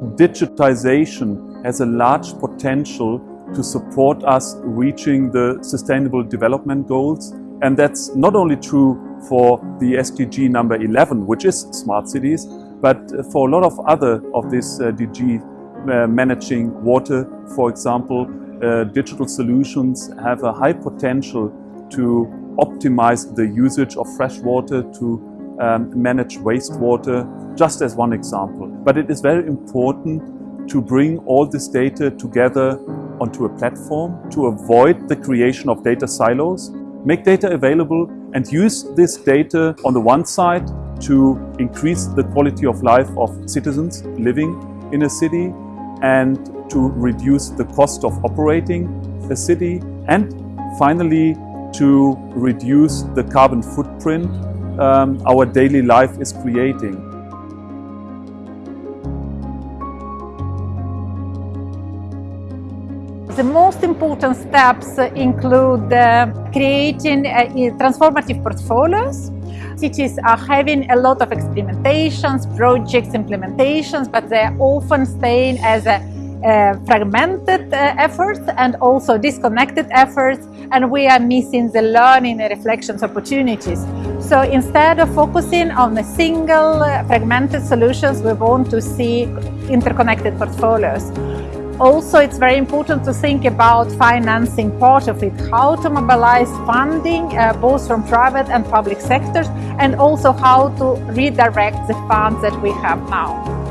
digitization has a large potential to support us reaching the Sustainable Development Goals. And that's not only true for the SDG number 11, which is smart cities, but for a lot of other of these uh, DG uh, managing water, for example, uh, digital solutions have a high potential to optimize the usage of fresh water, to um, manage wastewater, just as one example. But it is very important to bring all this data together onto a platform to avoid the creation of data silos, make data available and use this data on the one side to increase the quality of life of citizens living in a city and to reduce the cost of operating a city and finally to reduce the carbon footprint um, our daily life is creating. The most important steps include uh, creating uh, transformative portfolios. Cities are having a lot of experimentations, projects, implementations, but they're often staying as a uh, fragmented uh, efforts and also disconnected efforts and we are missing the learning and reflections opportunities. So instead of focusing on the single uh, fragmented solutions, we want to see interconnected portfolios. Also, it's very important to think about financing part of it, how to mobilize funding uh, both from private and public sectors, and also how to redirect the funds that we have now.